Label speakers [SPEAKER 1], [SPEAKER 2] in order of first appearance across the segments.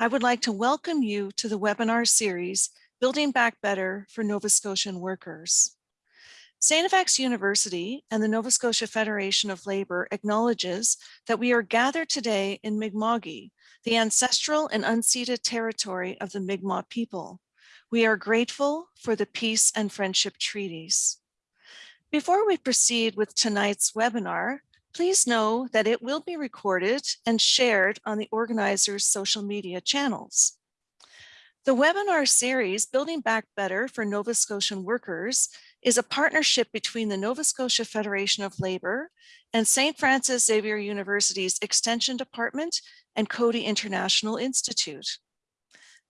[SPEAKER 1] I would like to welcome you to the webinar series, Building Back Better for Nova Scotian Workers. FX University and the Nova Scotia Federation of Labour acknowledges that we are gathered today in Mi'kma'ki, the ancestral and unceded territory of the Mi'kmaq people. We are grateful for the peace and friendship treaties. Before we proceed with tonight's webinar, please know that it will be recorded and shared on the organizer's social media channels. The webinar series, Building Back Better for Nova Scotian Workers, is a partnership between the Nova Scotia Federation of Labour and St. Francis Xavier University's Extension Department and Coady International Institute.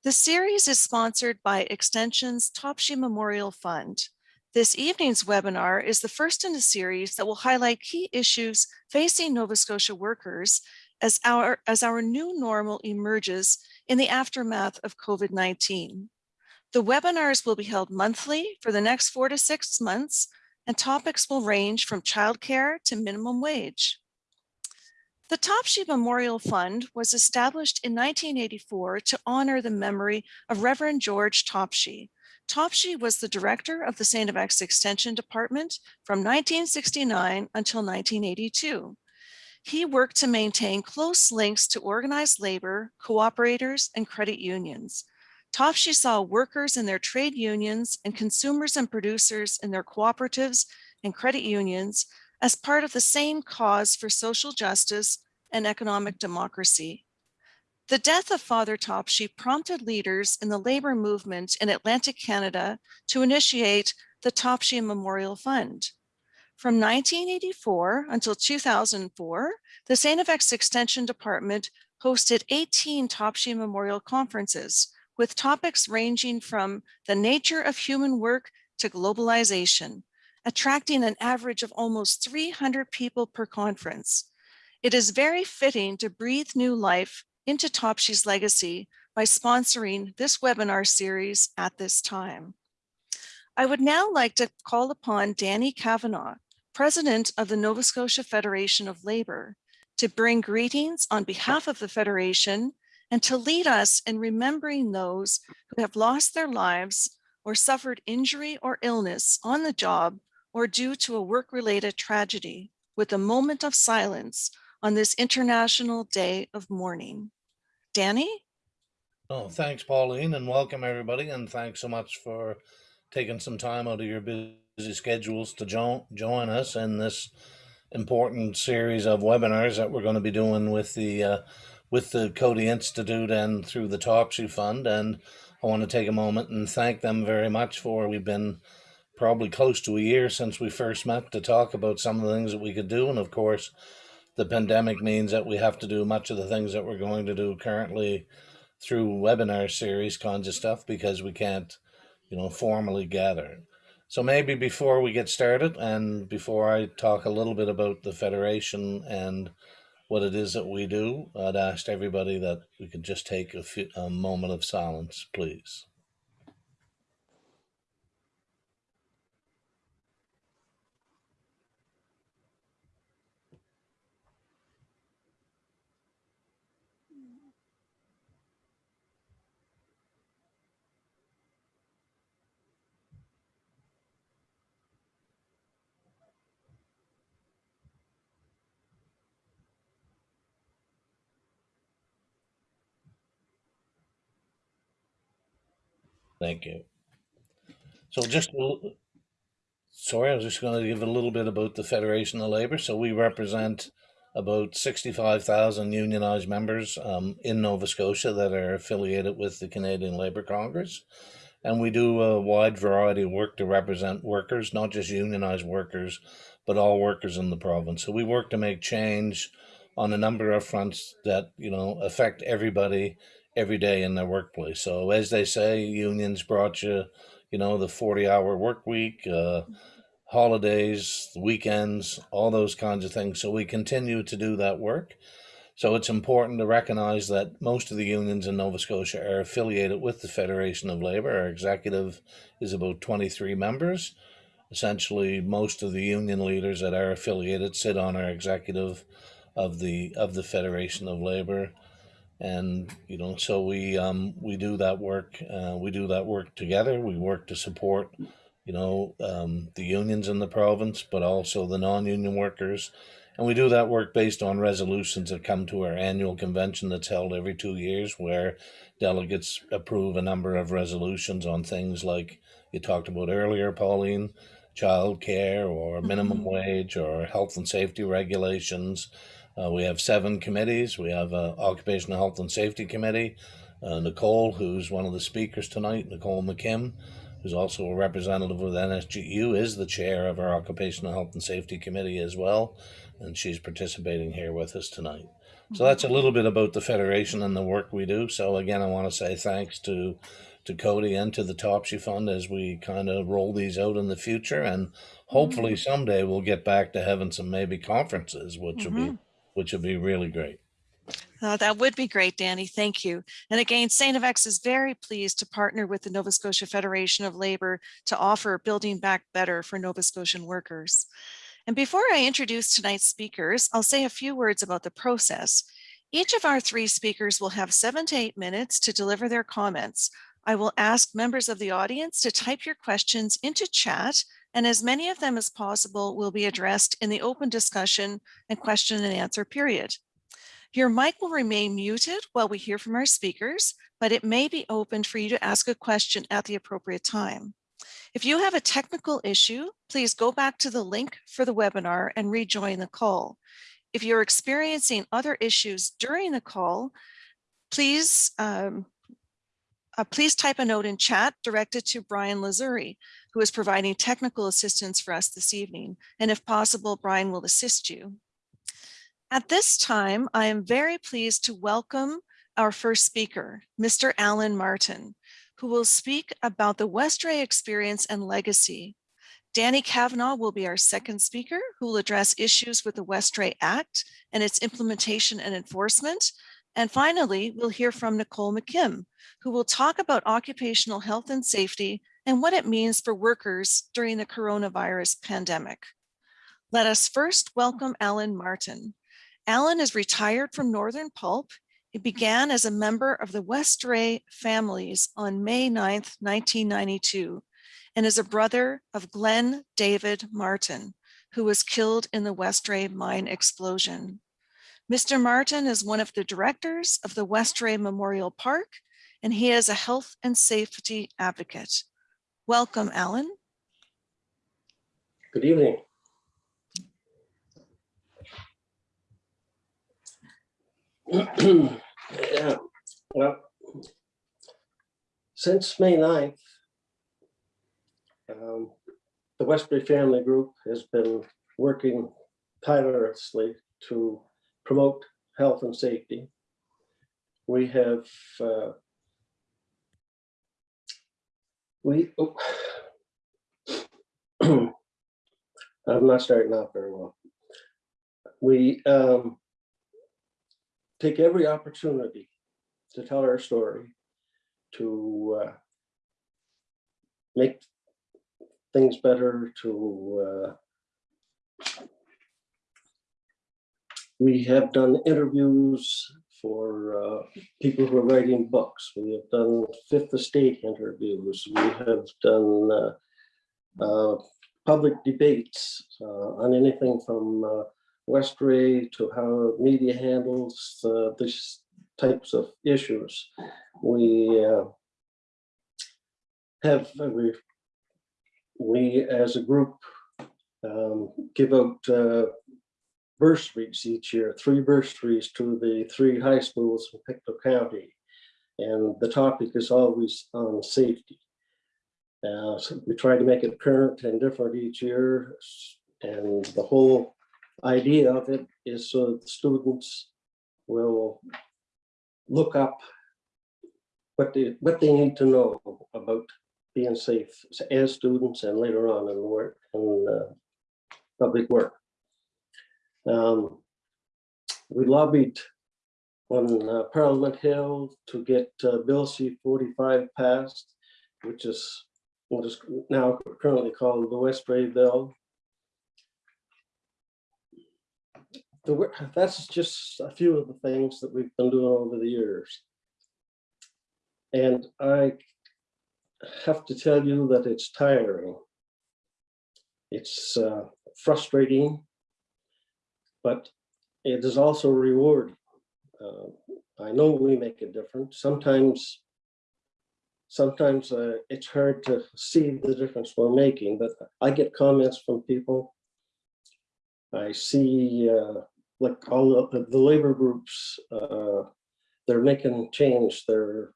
[SPEAKER 1] The series is sponsored by Extension's Topshee Memorial Fund. This evening's webinar is the first in a series that will highlight key issues facing Nova Scotia workers as our, as our new normal emerges in the aftermath of COVID-19. The webinars will be held monthly for the next four to six months, and topics will range from childcare to minimum wage. The Topshee Memorial Fund was established in 1984 to honor the memory of Reverend George Topshee. Topshee was the director of the St. FX Extension Department from 1969 until 1982. He worked to maintain close links to organized labor, cooperators, and credit unions. Topshee saw workers in their trade unions and consumers and producers in their cooperatives and credit unions as part of the same cause for social justice and economic democracy. The death of Father Topshee prompted leaders in the labor movement in Atlantic Canada to initiate the Topshee Memorial Fund. From 1984 until 2004, the St. FX Extension Department hosted 18 Topshee Memorial Conferences with topics ranging from the nature of human work to globalization attracting an average of almost 300 people per conference. It is very fitting to breathe new life into Topshee's legacy by sponsoring this webinar series at this time. I would now like to call upon Danny Cavanagh, President of the Nova Scotia Federation of Labour, to bring greetings on behalf of the Federation and to lead us in remembering those who have lost their lives or suffered injury or illness on the job or due to a work-related tragedy with a moment of silence on this International Day of Mourning. Danny?
[SPEAKER 2] Oh, thanks, Pauline, and welcome everybody. And thanks so much for taking some time out of your busy schedules to jo join us in this important series of webinars that we're going to be doing with the uh, with the Coady Institute and through the Topshee Fund. And I want to take a moment and thank them very much for we've been probably close to a year since we first met to talk about some of the things that we could do. And of course, the pandemic means that we have to do much of the things that we're going to do currently through webinar series kinds of stuff because we can't, you know, formally gather. So maybe before we get started and before I talk a little bit about the Federation and what it is that we do, I'd ask everybody that we could just take a, few, a moment of silence, please. Thank you. So just, sorry, I was just going to give a little bit about the Federation of Labour. So we represent about 65,000 unionized members um, in Nova Scotia that are affiliated with the Canadian Labour Congress. And we do a wide variety of work to represent workers, not just unionized workers, but all workers in the province. So we work to make change on a number of fronts that, you know, affect everybody every day in their workplace. So as they say, unions brought you, you know, the 40 hour work week, uh, holidays, weekends, all those kinds of things. So we continue to do that work. So it's important to recognize that most of the unions in Nova Scotia are affiliated with the Federation of Labour. Our executive is about 23 members. Essentially, most of the union leaders that are affiliated sit on our executive of the of the Federation of Labour and you know so we um we do that work uh, we do that work together. We work to support you know um, the unions in the province but also the non-union workers. And we do that work based on resolutions that come to our annual convention that's held every two years where delegates approve a number of resolutions on things like you talked about earlier pauline child care or minimum
[SPEAKER 1] Mhm.
[SPEAKER 2] wage or health and safety regulations uh, we have seven committees. We have a occupational health and safety committee. Uh, Nicole, who's one of the speakers tonight, Nicole McKim, who's also a representative of NSGU, is the chair of our occupational health and safety committee as well, and she's participating here with us tonight. So that's a little bit about the federation and the work we do. So again, I want to say thanks to to Coady and to the Topshee Fund as we kind of roll these out in the future, and hopefully someday we'll get back to having some maybe conferences, which will be which will be really great.
[SPEAKER 1] Uh, that would be great, Danny. Thank you. And again. FX is very pleased to partner with the Nova Scotia Federation of Labor to offer Building Back Better for Nova Scotian workers. And before I introduce tonight's speakers, I'll say a few words about the process. Each of our three speakers will have seven to eight minutes to deliver their comments. I will ask members of the audience to type your questions into chat and as many of them as possible will be addressed in the open discussion and question and answer period. Your mic will remain muted while we hear from our speakers, but it may be open for you to ask a question at the appropriate time. If you have a technical issue, please go back to the link for the webinar and rejoin the call. If you're experiencing other issues during the call, please um, uh, please type a note in chat directed to Brian Lazuri, who is providing technical assistance for us this evening. And if possible, Brian will assist you. At this time, I am very pleased to welcome our first speaker, Mr. Alan Martin, who will speak about the Westray experience and legacy. Danny Cavanagh will be our second speaker, who will address issues with the Westray Act and its implementation and enforcement. And finally, we'll hear from Nicole McKim, who will talk about occupational health and safety and what it means for workers during the coronavirus pandemic. Let us first welcome Alan Martin. Alan is retired from Northern Pulp. He began as a member of the Westray families on May 9th, 1992, and is a brother of Glenn David Martin, who was killed in the Westray mine explosion. Mr. Martin is one of the directors of the Westray Memorial Park, and he is a health and safety advocate. Welcome, Alan.
[SPEAKER 3] Good evening. Yeah, well, since May 9th, um, the Westray Family Group has been working tirelessly to promote health and safety. We have uh, we oh, I'm not starting off very well. We um, take every opportunity to tell our story, to uh, make things better, to uh, we have done interviews for uh, people who are writing books. We have done Fifth Estate interviews. We have done uh, uh, public debates uh, on anything from uh, Westray to how media handles uh, these types of issues. We have, we, we as a group um, give out bursaries each year, three bursaries to the three high schools in Pictou County. And the topic is always on safety. Uh, so we try to make it current and different each year. And the whole idea of it is so students will look up what they, what they need to know about being safe as students and later on in work in uh, public work. Um, we lobbied on uh, Parliament Hill to get uh, Bill C-45 passed, which is what is now currently called the Westray Bill. the, that's just a few of the things that we've been doing over the years. And I have to tell you that it's tiring. It's uh, frustrating, but it is also rewarding. Uh, I know we make a difference. Sometimes, sometimes uh, it's hard to see the difference we're making, but I get comments from people. I see uh, like all the, the labor groups, uh, they're making change. They're,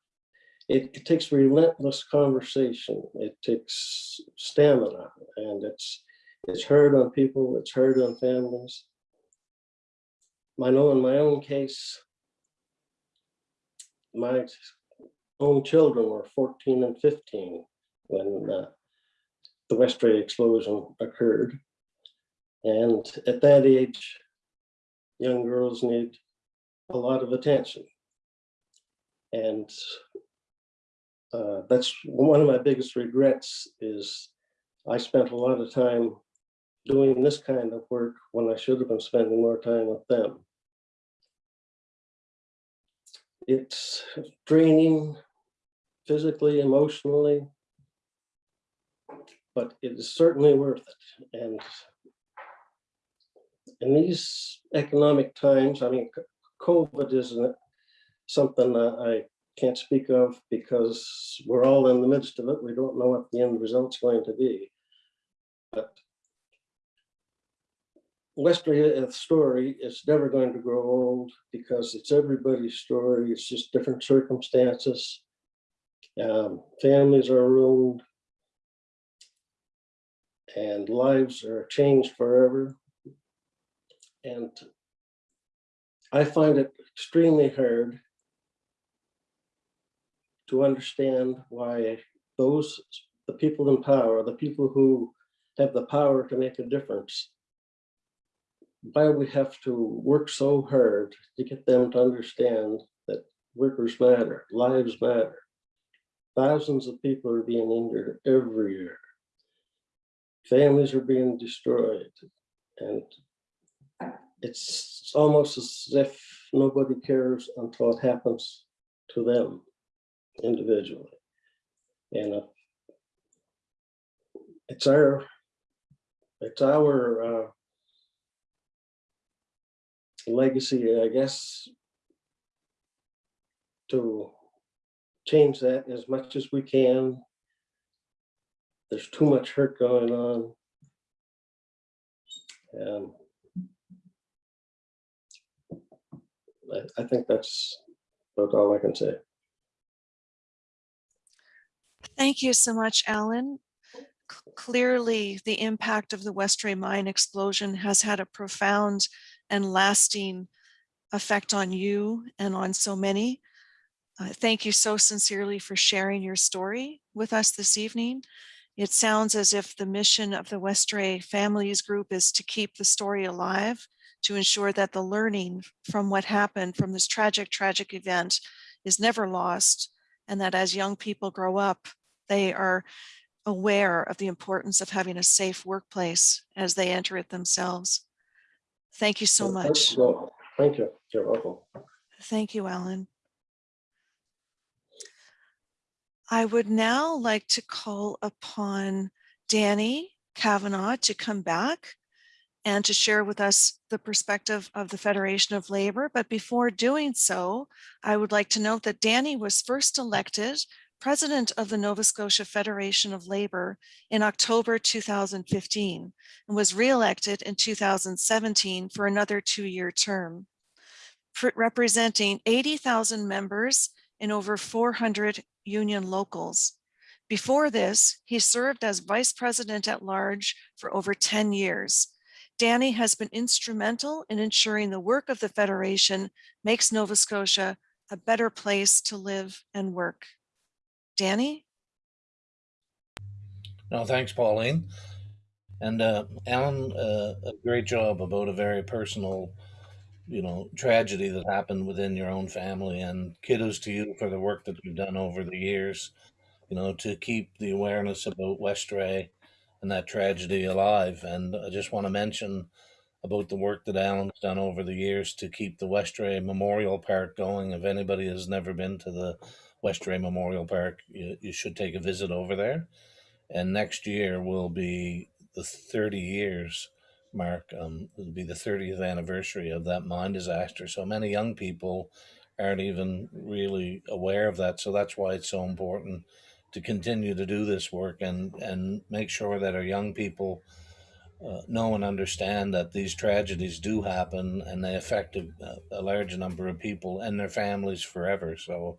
[SPEAKER 3] it, it takes relentless conversation. It takes stamina and it's, it's hard on people. It's hard on families. I know in my own case, my own children were 14 and 15 when uh, the Westray explosion occurred. And at that age, young girls need a lot of attention. And uh, that's one of my biggest regrets is I spent a lot of time doing this kind of work when I should have been spending more time with them. It's draining physically, emotionally, but it is certainly worth it. And in these economic times, I mean, COVID isn't something I can't speak of because we're all in the midst of it. We don't know what the end result's going to be. But Westray story is never going to grow old because it's everybody's story. It's just different circumstances. Um, families are ruined. And lives are changed forever. And I find it extremely hard to understand why those, the people in power, the people who have the power to make a difference, why we have to work so hard to get them to understand that workers matter, lives matter. Thousands of people are being injured every year. Families are being destroyed and it's almost as if nobody cares until it happens to them individually. And uh, it's our, it's our uh, legacy, I guess, to change that as much as we can. There's too much hurt going on. And I, think that's about all I can say.
[SPEAKER 1] Thank you so much, Alan. Clearly, the impact of the Westray mine explosion has had a profound and lasting effect on you and on so many. Uh, Thank you so sincerely for sharing your story with us this evening. It sounds as if the mission of the Westray Families Group is to keep the story alive, to ensure that the learning from what happened from this tragic, tragic event is never lost, and that as young people grow up, they are aware of the importance of having a safe workplace as they enter it themselves. Thank you so much.
[SPEAKER 3] no, Thank you. You're welcome.
[SPEAKER 1] Thank you, Alan. I would now like to call upon Danny Cavanagh to come back and to share with us the perspective of the Federation of Labor. But before doing so, I would like to note that Danny was first elected president of the Nova Scotia Federation of Labor in October 2015 and was re-elected in 2017 for another two-year term representing 80,000 members in over 400 union locals. Before this, he served as vice president at large for over 10 years. Danny has been instrumental in ensuring the work of the Federation makes Nova Scotia a better place to live and work. Danny?
[SPEAKER 2] No, thanks, Pauline. And uh, Alan, uh, a great job about a very personal, you know, tragedy that happened within your own family. And kudos to you for the work that you've done over the years, you know, to keep the awareness about Westray and that tragedy alive. And I just want to mention about the work that Alan's done over the years to keep the Westray Memorial Park going. If anybody has never been to the Westray Memorial Park, you, you should take a visit over there. And next year will be the 30 years mark. Um, it'll be the 30th anniversary of that mine disaster. So many young people aren't even really aware of that. So that's why it's so important to continue to do this work and, and make sure that our young people uh, know and understand that these tragedies do happen and they affect a, a large number of people and their families forever. So,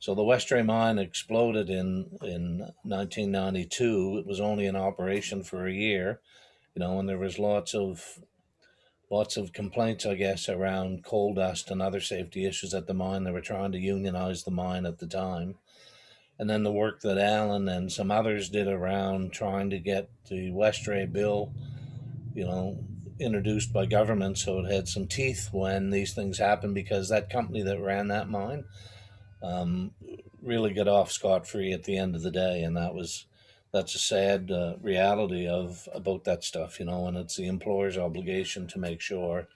[SPEAKER 2] so the Westray mine exploded in in 1992. It was only in operation for a year, you know, and there was lots of lots of complaints, I guess, around coal dust and other safety issues at the mine. They were trying to unionize the mine at the time. And then the work that Alan and some others did around trying to get the Westray bill, you know, introduced by government so it had some teeth when these things happened because that company that ran that mine um, really get off scot free at the end of the day. And that was that's a sad uh, reality of about that stuff, you know, and it's the employer's obligation to make sure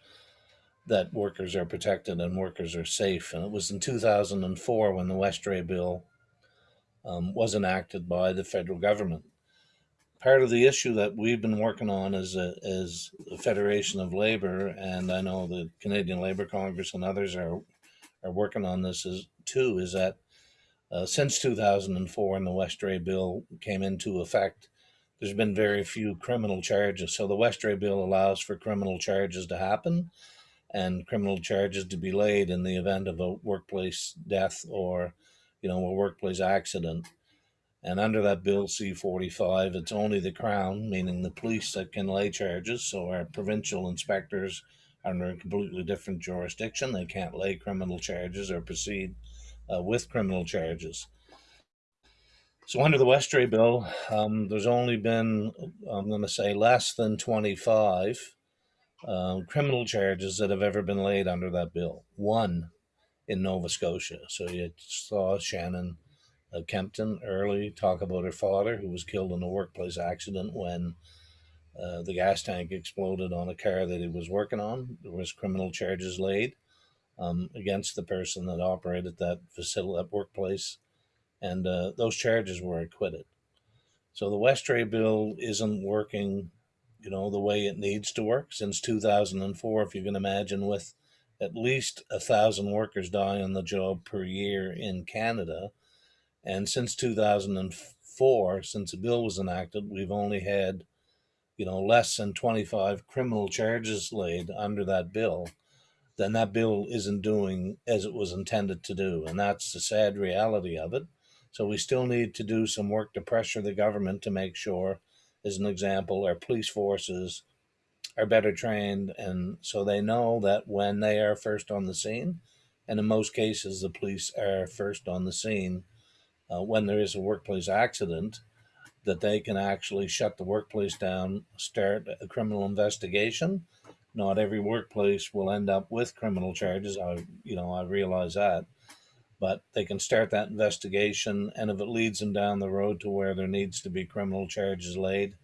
[SPEAKER 2] that workers are protected and workers are safe. And it was in 2004 when the Westray bill um, was enacted by the federal government. Part of the issue that we've been working on as a, as the Federation of Labor, and I know the Canadian Labor Congress and others are are working on this is too, is that uh, since 2004 and the Westray bill came into effect, there's been very few criminal charges. So the Westray bill allows for criminal charges to happen and criminal charges to be laid in the event of a workplace death or, you know, a workplace accident. And under that bill C45, it's only the Crown, meaning the police, that can lay charges. So our provincial inspectors under a completely different jurisdiction. They can't lay criminal charges or proceed uh, with criminal charges. So under the Westray bill, um, there's only been, I'm going to say, less than 25 um, criminal charges that have ever been laid under that bill. One in Nova Scotia. So you saw Shannon uh, Kempton early talk about her father, who was killed in a workplace accident when uh, the gas tank exploded on a car that he was working on. There was criminal charges laid um, against the person that operated that facility, that workplace, and uh, those charges were acquitted. So the Westray bill isn't working, you know, the way it needs to work since 2004. If you can imagine, with at least a thousand workers die on the job per year in Canada, and since 2004, since the bill was enacted, we've only had, you know, less than 25 criminal charges laid under that bill then that bill isn't doing as it was intended to do. And that's the sad reality of it. So we still need to do some work to pressure the government to make sure, as an example, our police forces are better trained and so they know that when they are first on the scene, and in most cases the police are first on the scene uh, when there is a workplace accident, that they can actually shut the workplace down, start a criminal investigation, not every workplace will end up with criminal charges. I, you know, I realize that, but they can start that investigation, and if it leads them down the road to where there needs to be criminal charges laid,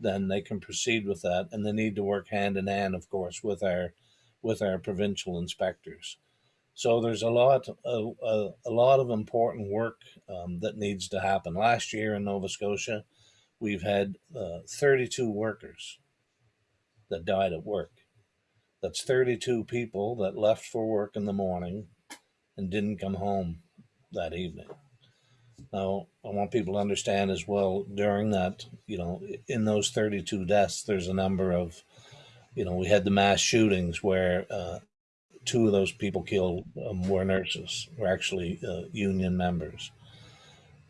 [SPEAKER 2] then they can proceed with that, and they need to work hand in hand, of course, with our with our provincial inspectors. So there's a lot, a, a, a lot of important work um, that needs to happen. Last year in Nova Scotia, we've had uh, 32 workers that died at work. That's 32 people that left for work in the morning and didn't come home that evening. Now, I want people to understand as well during that, you know, in those 32 deaths, there's a number of, you know, we had the mass shootings where uh, two of those people killed um, were nurses, were actually uh, union members.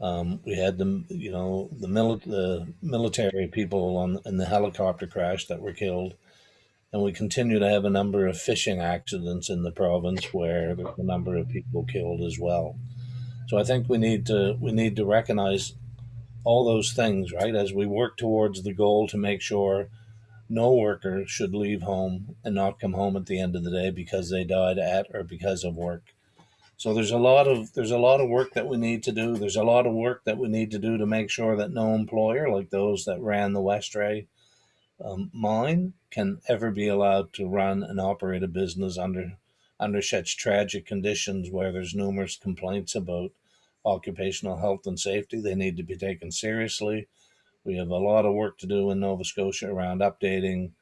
[SPEAKER 2] Um, we had the, you know, the, mili- the military people on in the helicopter crash that were killed and we continue to have a number of fishing accidents in the province where a number of people killed as well. So I think we need to we need to recognize all those things, right, as we work towards the goal to make sure no worker should leave home and not come home at the end of the day because they died at or because of work. So there's a lot of there's a lot of work that we need to do. There's a lot of work that we need to do to make sure that no employer like those that ran the Westray um, mine can ever be allowed to run and operate a business under under such tragic conditions where there's numerous complaints about occupational health and safety. They need to be taken seriously. We have a lot of work to do in Nova Scotia around updating,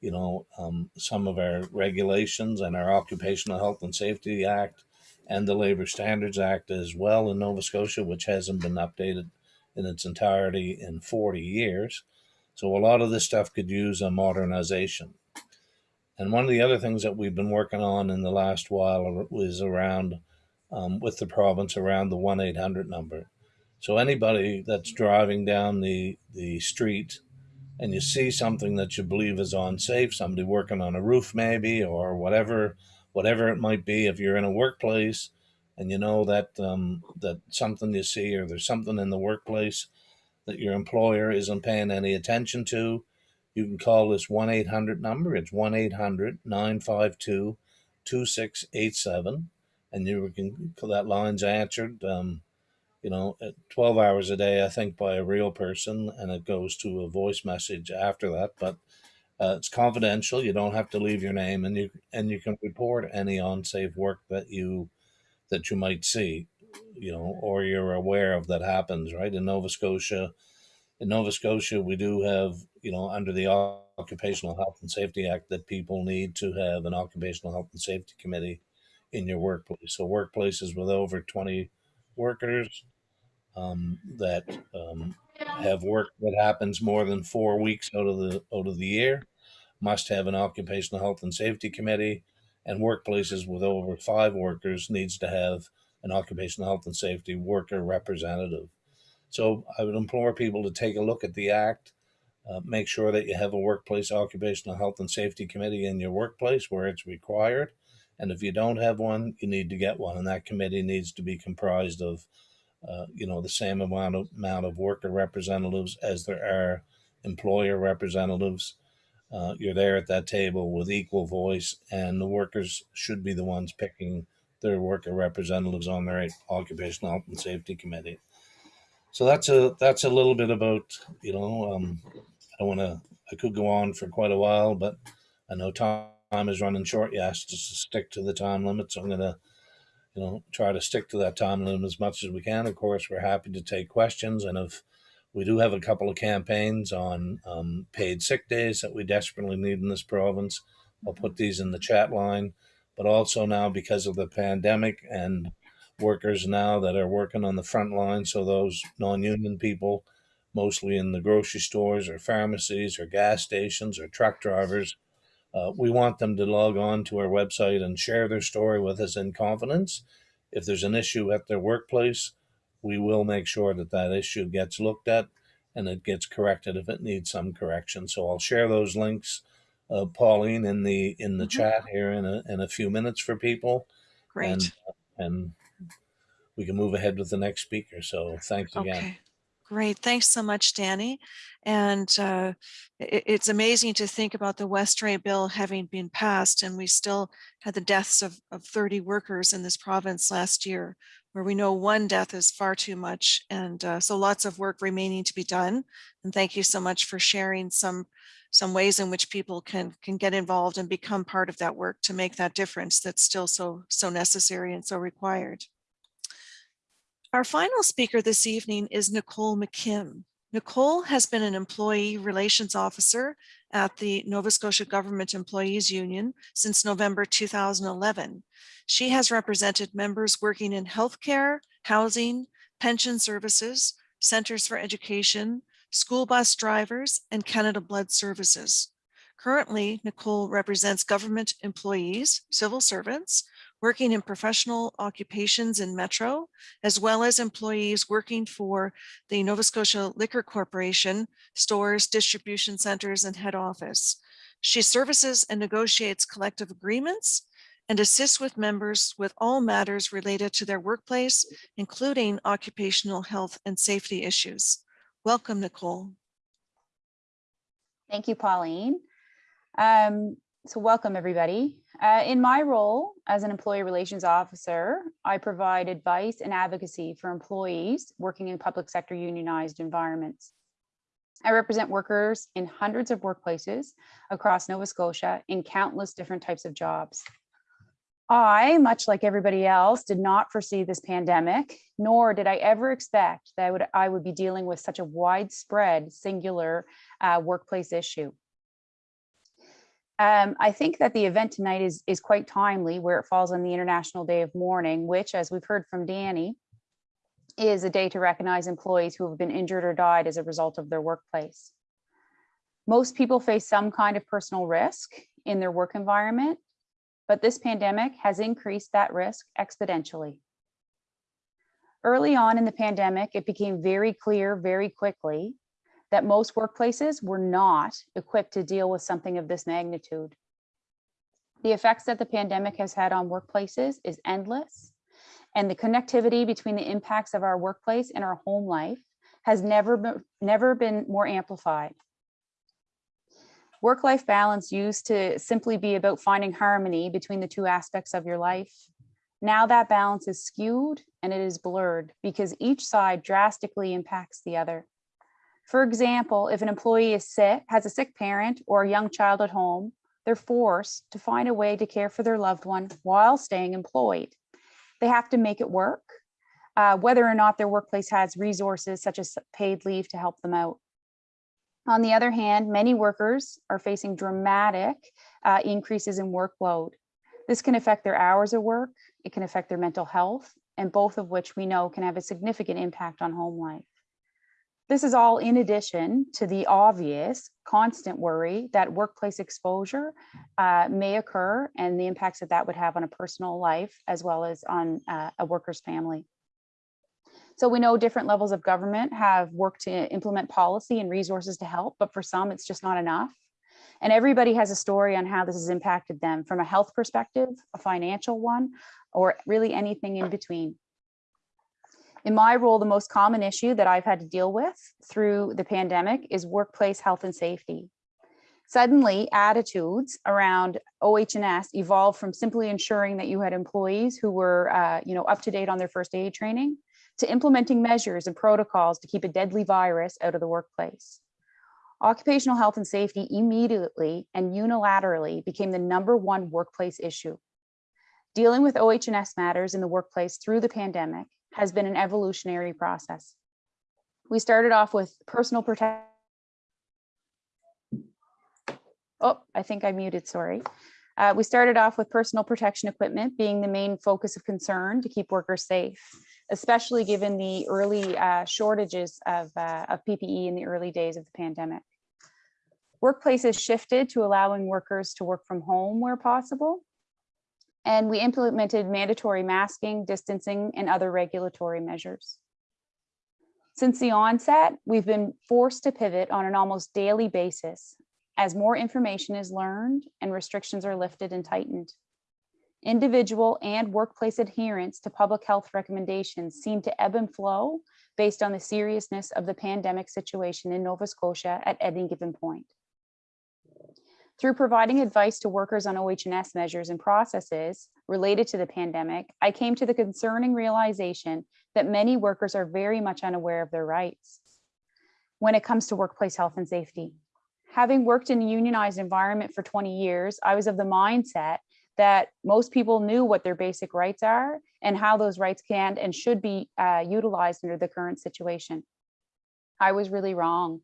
[SPEAKER 2] you know, um, some of our regulations and our Occupational Health and Safety Act and the Labor Standards Act as well in Nova Scotia, which hasn't been updated in its entirety in 40 years. So a lot of this stuff could use a modernization. And one of the other things that we've been working on in the last while is around um, with the province around the 1 800 number. So anybody that's driving down the, the street and you see something that you believe is unsafe, somebody working on a roof maybe, or whatever, whatever it might be, if you're in a workplace and you know that um, that something you see or there's something in the workplace that your employer isn't paying any attention to, you can call this 1 800 number. It's 1 800 952 2687. And you can, call that line's answered, um, you know, 12 hours a day, I think, by a real person. And it goes to a voice message after that. But uh, it's confidential. You don't have to leave your name, and you and you can report any unsafe work that you that you might see, you know, or you're aware of that happens. Right in Nova Scotia, in Nova Scotia, we do have, you know, under the Occupational Health and Safety Act, that people need to have an Occupational Health and Safety Committee in your workplace. So workplaces with over 20 workers um, that um, have work that happens more than four weeks out of the out of the year must have an occupational health and safety committee and workplaces with over five workers needs to have an occupational health and safety worker representative. So i would implore people to take a look at the act uh, make sure that you have a workplace occupational health and safety committee in your workplace where it's required and if you don't have one you need to get one and that committee needs to be comprised of uh, you know, the same amount of amount of worker representatives as there are employer representatives. Uh, you're there at that table with equal voice, and the workers should be the ones picking their worker representatives on their occupational health and safety committee. So that's a that's a little bit about you know um, I don't want to I could go on for quite a while, but I know time is running short. You asked us to stick to the time limit, so I'm going to you know, try to stick to that time limit as much as we can. Of course, we're happy to take questions, and if we do have a couple of campaigns on um, paid sick days that we desperately need in this province, I'll put these in the chat line. But also now, because of the pandemic and workers now that are working on the front line, so those non-union people, mostly in the grocery stores or pharmacies or gas stations or truck drivers, uh, we want them to log on to our website and share their story with us in confidence. If there's an issue at their workplace, we will make sure that that issue gets looked at and it gets corrected if it needs some correction. So I'll share those links, uh, Pauline, in the in the
[SPEAKER 1] Mhm.
[SPEAKER 2] chat here in a in a few minutes for people,
[SPEAKER 1] Great.
[SPEAKER 2] and and we can move ahead with the next speaker. So thanks again.
[SPEAKER 1] Okay, great. Thanks so much, Danny. And uh, it- it's amazing to think about the Westray bill having been passed and we still had the deaths of, of 30 workers in this province last year, where we know one death is far too much. And uh, so lots of work remaining to be done. And thank you so much for sharing some some ways in which people can can get involved and become part of that work to make that difference that's still so so necessary and so required. Our final speaker this evening is Nicole McKim. Nicole has been an employee relations officer at the Nova Scotia Government Employees Union since November 2011. She has represented members working in healthcare, housing, pension services, centers for education, school bus drivers, and Canada Blood Services. Currently, Nicole represents government employees, civil servants, working in professional occupations in Metro, as well as employees working for the Nova Scotia Liquor Corporation, stores, distribution centers, and head office. She services and negotiates collective agreements and assists with members with all matters related to their workplace, including occupational health and safety issues. Welcome, Nicole.
[SPEAKER 4] Thank you, Pauline. Um, so welcome, everybody. Uh, in my role as an employee relations officer, I provide advice and advocacy for employees working in public sector unionized environments. I represent workers in hundreds of workplaces across Nova Scotia in countless different types of jobs. I, much like everybody else, did not foresee this pandemic, nor did I ever expect that I would, I would be dealing with such a widespread singular uh, workplace issue. Um, I think that the event tonight is, is quite timely where it falls on the International Day of Mourning, which, as we've heard from Danny, is a day to recognize employees who have been injured or died as a result of their workplace. Most people face some kind of personal risk in their work environment, but this pandemic has increased that risk exponentially. Early on in the pandemic, it became very clear very quickly that most workplaces were not equipped to deal with something of this magnitude. The effects that the pandemic has had on workplaces is endless, and the connectivity between the impacts of our workplace and our home life has never been, never been more amplified. Work-life balance used to simply be about finding harmony between the two aspects of your life. Now that balance is skewed and it is blurred because each side drastically impacts the other. For example, if an employee is sick, has a sick parent or a young child at home, they're forced to find a way to care for their loved one while staying employed. They have to make it work, uh, whether or not their workplace has resources such as paid leave to help them out. On the other hand, many workers are facing dramatic uh, increases in workload. This can affect their hours of work, it can affect their mental health, and both of which we know can have a significant impact on home life. This is all in addition to the obvious constant worry that workplace exposure uh, may occur and the impacts that that would have on a personal life as well as on uh, a worker's family. So we know different levels of government have worked to implement policy and resources to help, but for some it's just not enough. And everybody has a story on how this has impacted them from a health perspective, a financial one, or really anything in between. In my role, the most common issue that I've had to deal with through the pandemic is workplace health and safety. Suddenly, attitudes around OH&S evolved from simply ensuring that you had employees who were uh, you know, up to date on their first aid training to implementing measures and protocols to keep a deadly virus out of the workplace. Occupational health and safety immediately and unilaterally became the number one workplace issue. Dealing with OH&S matters in the workplace through the pandemic has been an evolutionary process. We started off with personal protection. Oh, I think I muted, sorry. Uh, we started off with personal protection equipment being the main focus of concern to keep workers safe, especially given the early uh, shortages of, uh, of PPE in the early days of the pandemic. Workplaces shifted to allowing workers to work from home where possible, and we implemented mandatory masking, distancing, and other regulatory measures. Since the onset, we've been forced to pivot on an almost daily basis as more information is learned and restrictions are lifted and tightened. Individual and workplace adherence to public health recommendations seem to ebb and flow based on the seriousness of the pandemic situation in Nova Scotia at any given point. Through providing advice to workers on OH&S measures and processes related to the pandemic, I came to the concerning realization that many workers are very much unaware of their rights when it comes to workplace health and safety. Having worked in a unionized environment for 20 years, I was of the mindset that most people knew what their basic rights are and how those rights can and should be uh, utilized under the current situation. I was really wrong.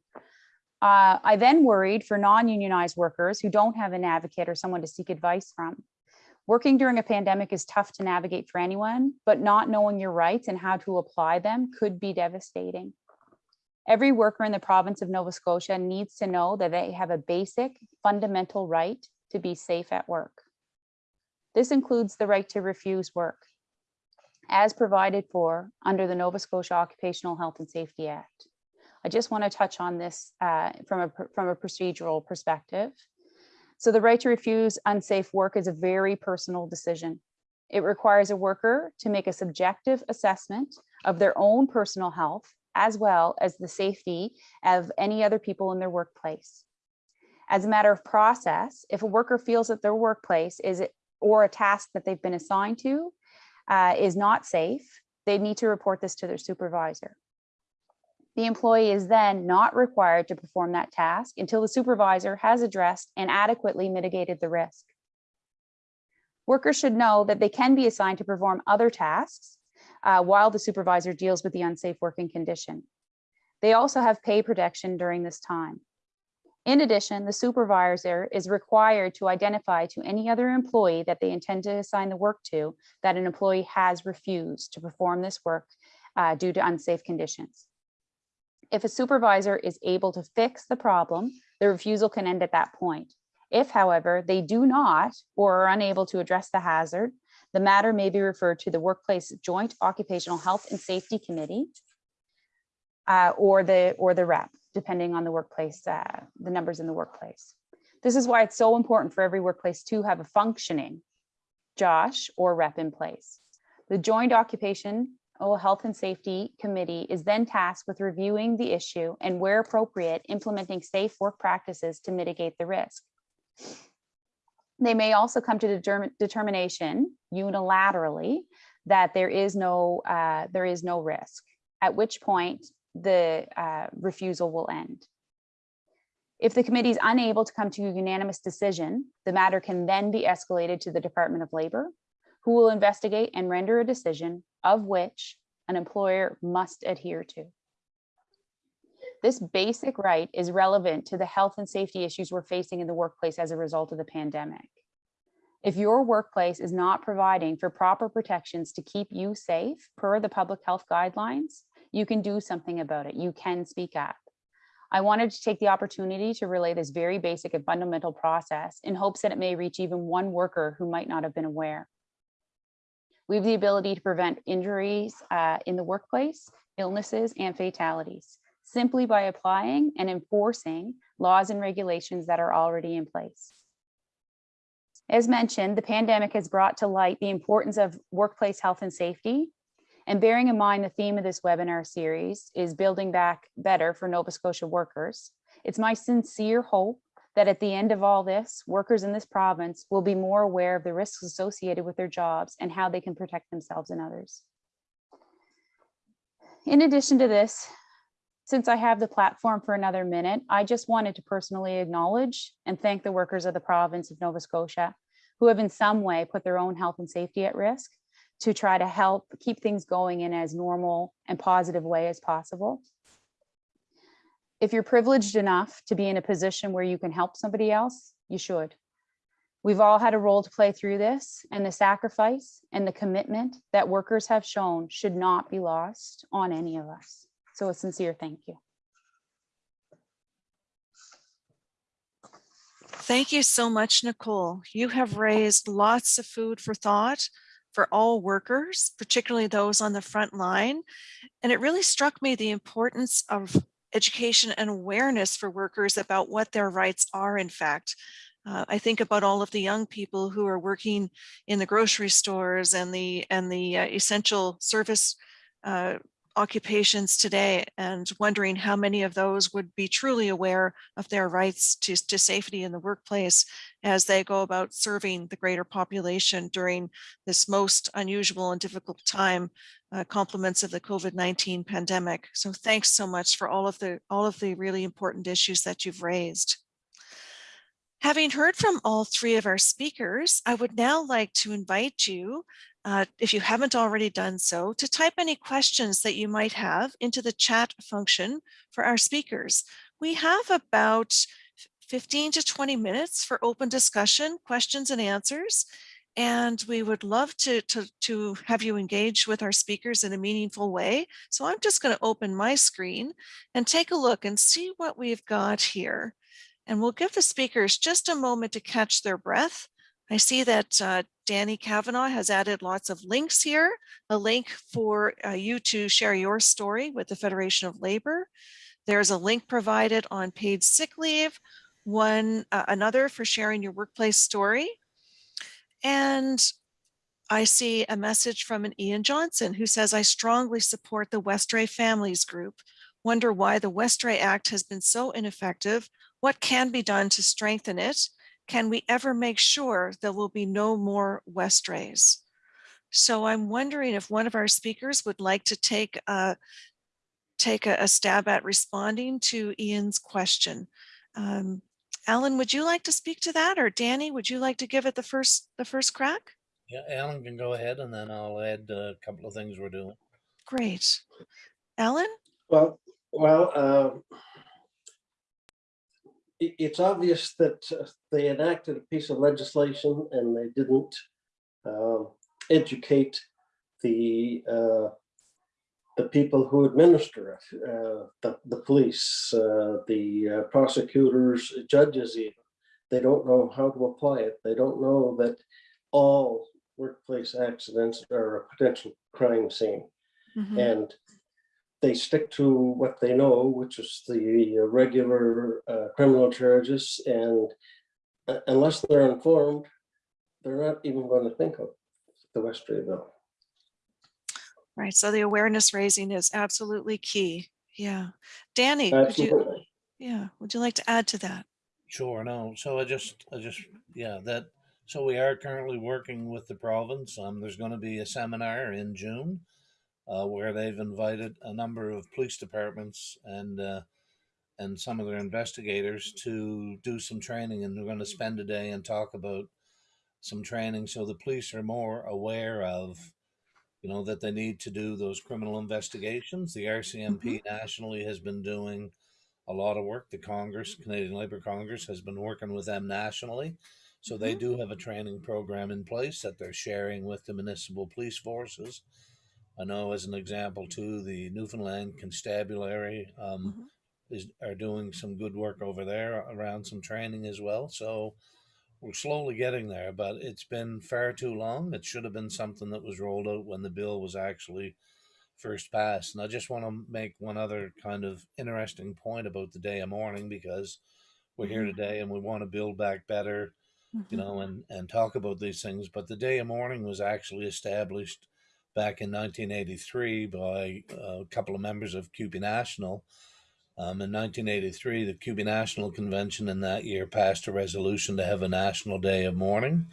[SPEAKER 4] Uh, I then worried for non-unionized workers who don't have an advocate or someone to seek advice from. Working during a pandemic is tough to navigate for anyone, but not knowing your rights and how to apply them could be devastating. Every worker in the province of Nova Scotia needs to know that they have a basic fundamental right to be safe at work. This includes the right to refuse work as provided for under the Nova Scotia Occupational Health and Safety Act. I just want to touch on this uh, from, a, from a procedural perspective. So the right to refuse unsafe work is a very personal decision. It requires a worker to make a subjective assessment of their own personal health, as well as the safety of any other people in their workplace. As a matter of process, if a worker feels that their workplace is or a task that they've been assigned to uh, is not safe, they need to report this to their supervisor. The employee is then not required to perform that task until the supervisor has addressed and adequately mitigated the risk. Workers should know that they can be assigned to perform other tasks uh, while the supervisor deals with the unsafe working condition. They also have pay protection during this time. In addition, the supervisor is required to identify to any other employee that they intend to assign the work to that an employee has refused to perform this work uh, due to unsafe conditions. If a supervisor is able to fix the problem, the refusal can end at that point. If, however, they do not or are unable to address the hazard, the matter may be referred to the Workplace Joint Occupational Health and Safety Committee uh, or the or the rep, depending on the workplace, uh, the numbers in the workplace. This is why it's so important for every workplace to have a functioning Josh or rep in place. The Joint Occupation Oh, Health and Safety Committee is then tasked with reviewing the issue and where appropriate, implementing safe work practices to mitigate the risk. They may also come to determine determination unilaterally that there is no uh, there is no risk, at which point the uh, refusal will end. If the committee is unable to come to a unanimous decision, the matter can then be escalated to the Department of Labor, who will investigate and render a decision of which an employer must adhere to. This basic right is relevant to the health and safety issues we're facing in the workplace as a result of the pandemic. If your workplace is not providing for proper protections to keep you safe per the public health guidelines, you can do something about it. You can speak up. I wanted to take the opportunity to relay this very basic and fundamental process in hopes that it may reach even one worker who might not have been aware. We have the ability to prevent injuries uh, in the workplace, illnesses, and fatalities simply by applying and enforcing laws and regulations that are already in place. As mentioned, the pandemic has brought to light the importance of workplace health and safety. And bearing in mind the theme of this webinar series is building back better for Nova Scotia workers, it's my sincere hope that at the end of all this, workers in this province will be more aware of the risks associated with their jobs and how they can protect themselves and others. In addition to this, since I have the platform for another minute, I just wanted to personally acknowledge and thank the workers of the province of Nova Scotia who have in some way put their own health and safety at risk to try to help keep things going in as normal and positive way as possible if you're privileged enough to be in a position where you can help somebody else, you should. We've all had a role to play through this and the sacrifice and the commitment that workers have shown should not be lost on any of us. So a sincere thank you.
[SPEAKER 1] Thank you so much, Nicole. You have raised lots of food for thought for all workers, particularly those on the front line. And it really struck me the importance of education and awareness for workers about what their rights are, in fact. Uh, I think about all of the young people who are working in the grocery stores and the and the uh, essential service uh, occupations today and wondering how many of those would be truly aware of their rights to, to safety in the workplace as they go about serving the greater population during this most unusual and difficult time uh, compliments of the COVID-19 pandemic. So thanks so much for all of the all of the really important issues that you've raised. Having heard from all three of our speakers, I would now like to invite you, uh, if you haven't already done so, to type any questions that you might have into the chat function for our speakers. We have about 15 to 20 minutes for open discussion, questions and answers and we would love to, to, to have you engage with our speakers in a meaningful way. So I'm just going to open my screen and take a look and see what we've got here. And we'll give the speakers just a moment to catch their breath. I see that uh, Danny Cavanagh has added lots of links here, a link for uh, you to share your story with the Federation of Labor. There's a link provided on paid sick leave, one uh, another for sharing your workplace story, and I see a message from an Ian Johnson who says, I strongly support the Westray Families Group. Wonder why the Westray Act has been so ineffective. What can be done to strengthen it? Can we ever make sure there will be no more Westrays? So I'm wondering if one of our speakers would like to take a, take a, a stab at responding to Ian's question. Um, Alan, would you like to speak to that or Danny, would you like to give it the first, the first crack?
[SPEAKER 2] Yeah, Alan can go ahead and then I'll add a couple of things we're doing.
[SPEAKER 1] Great. Alan?
[SPEAKER 3] Well, well, um, i- it's obvious that uh, they enacted a piece of legislation and they didn't um, educate the uh, the people who administer it, uh, the, the police, uh, the uh, prosecutors, judges even. They don't know how to apply it. They don't know that all workplace accidents are a potential crime scene.
[SPEAKER 1] Mhm.
[SPEAKER 3] And they stick to what they know, which is the regular uh, criminal charges. And uh, unless they're informed, they're not even going to think of the Westray bill.
[SPEAKER 1] Right, so the awareness raising is absolutely key. Yeah. Danny, would you, yeah, would you like to add to that?
[SPEAKER 2] Sure, no, so I just, I just, yeah, that, so we are currently working with the province. Um, there's gonna be a seminar in June. Uh, where they've invited a number of police departments and, uh, and some of their investigators to do some training and we're gonna spend a day and talk about some training so the police are more aware of, you know, that they need to do those criminal investigations. The RCMP nationally has been doing a lot of work. The Congress, Canadian Labour Congress, has been working with them nationally. So they
[SPEAKER 1] Mhm.
[SPEAKER 2] do have a training program in place that they're sharing with the municipal police forces. I know, as an example, too, the Newfoundland Constabulary um, is are doing some good work over there around some training as well. So we're slowly getting there, but it's been far too long. It should have been something that was rolled out when the bill was actually first passed. And I just want to make one other kind of interesting point about the day of mourning because we're here
[SPEAKER 1] Mhm.
[SPEAKER 2] today and we want to build back better, you
[SPEAKER 1] Mhm.
[SPEAKER 2] know, and, and talk about these things. But the day of mourning was actually established back in 1983 by a couple of members of CUPE National. Um, in 1983, the CUPE National Convention in that year passed a resolution to have a national day of mourning.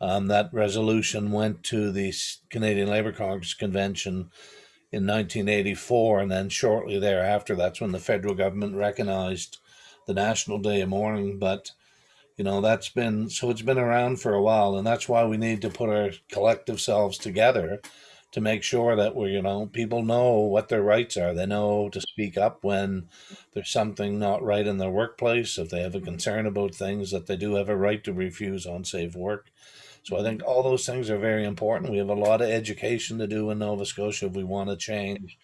[SPEAKER 2] Um, that resolution went to the Canadian Labour Congress Convention in 1984, and then shortly thereafter, that's when the federal government recognized the National Day of Mourning. But you know, that's been so it's been around for a while, and that's why we need to put our collective selves together to make sure that we, you know, people know what their rights are. They know to speak up when there's something not right in their workplace. If they have a concern about things, that they do have a right to refuse unsafe work. So I think all those things are very important. We have a lot of education to do in Nova Scotia if we want to change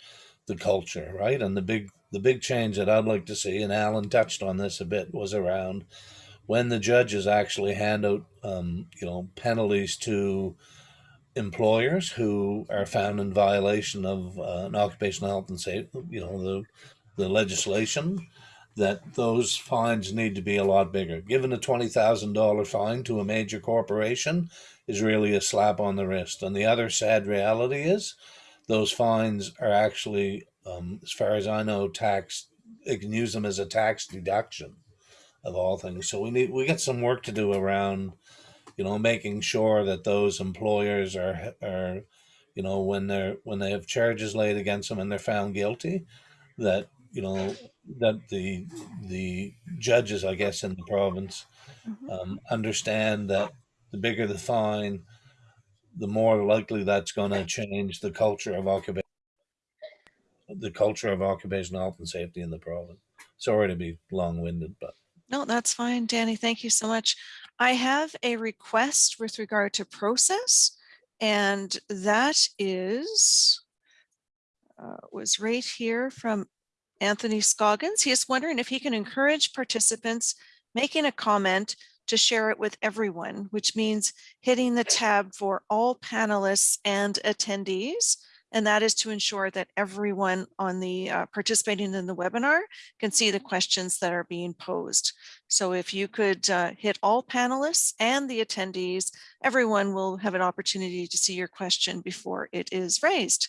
[SPEAKER 2] the culture, right? And the big the big change that I'd like to see, and Alan touched on this a bit, was around when the judges actually hand out, um, you know, penalties to employers who are found in violation of uh, an occupational health and safety, you know, the the legislation, that those fines need to be a lot bigger. Given a twenty thousand dollar fine to a major corporation is really a slap on the wrist. And the other sad reality is, those fines are actually, um, as far as I know, tax. It can use them as a tax deduction of all things. So we need we got some work to do around, you know, making sure that those employers are are, you know, when they're when they have charges laid against them and they're found guilty, that you know that the the judges, I guess, in the province
[SPEAKER 1] Mhm.
[SPEAKER 2] um, understand that the bigger the fine, the more likely that's going to change the culture of occupation, the culture of occupational health and safety in the province. Sorry to be long-winded, but
[SPEAKER 1] No, that's fine, Danny. Thank you so much. I have a request with regard to process, and that is uh, was right here from Anthony Scoggins. He is wondering if he can encourage participants making a comment to share it with everyone, which means hitting the tab for all panelists and attendees. And that is to ensure that everyone on the uh, participating in the webinar can see the questions that are being posed. So if you could uh, hit all panelists and the attendees, everyone will have an opportunity to see your question before it is raised.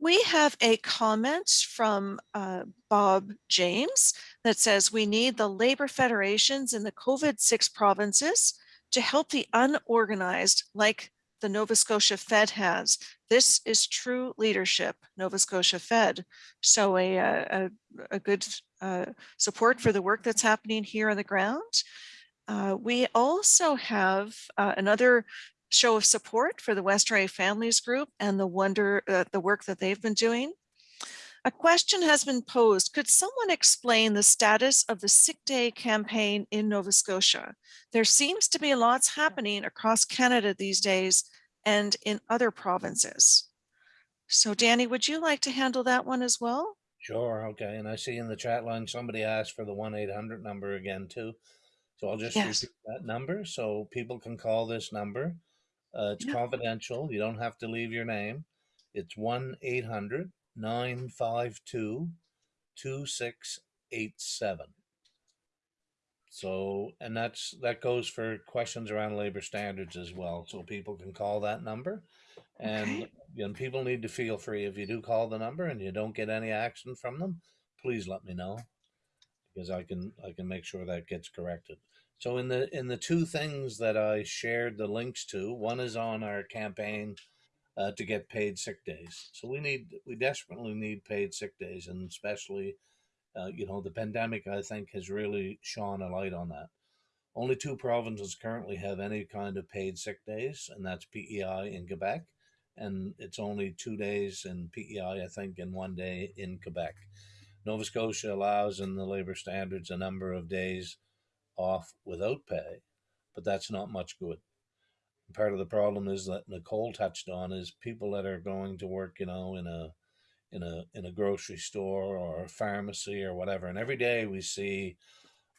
[SPEAKER 1] We have a comment from uh, Bob James that says we need the labor federations in the COVID-6 provinces to help the unorganized like the Nova Scotia Fed has. This is true leadership, Nova Scotia Fed. So a, a, a good uh, support for the work that's happening here on the ground. Uh, we also have uh, another show of support for the Westray Families Group and the wonder, uh, the work that they've been doing. A question has been posed. Could someone explain the status of the sick day campaign in Nova Scotia? There seems to be lots happening across Canada these days and in other provinces. So Danny, would you like to handle that one as well?
[SPEAKER 2] Sure, okay, and I see in the chat line, somebody asked for the one eight hundred number again too. So I'll just
[SPEAKER 1] Yes.
[SPEAKER 2] repeat that number, so people can call this number. Uh, it's
[SPEAKER 1] Yeah.
[SPEAKER 2] confidential, you don't have to leave your name. It's one eight hundred nine five two two six eight seven. So, and that's, that goes for questions around labor standards as well, so people can call that number. And,
[SPEAKER 1] Okay.
[SPEAKER 2] you know, people need to feel free, if you do call the number and you don't get any action from them, please let me know. Because I can, I can make sure that gets corrected. So in the, in the two things that I shared the links to, one is on our campaign uh, to get paid sick days. So we need, we desperately need paid sick days and especially uh, you know, the pandemic, I think, has really shone a light on that. Only two provinces currently have any kind of paid sick days, and that's PEI in Quebec. And it's only two days in PEI, I think, and one day in Quebec. Nova Scotia allows in the labor standards a number of days off without pay, but that's not much good. Part of the problem is that Nicole touched on is people that are going to work, you know, in a in a in a grocery store or a pharmacy or whatever. And every day we see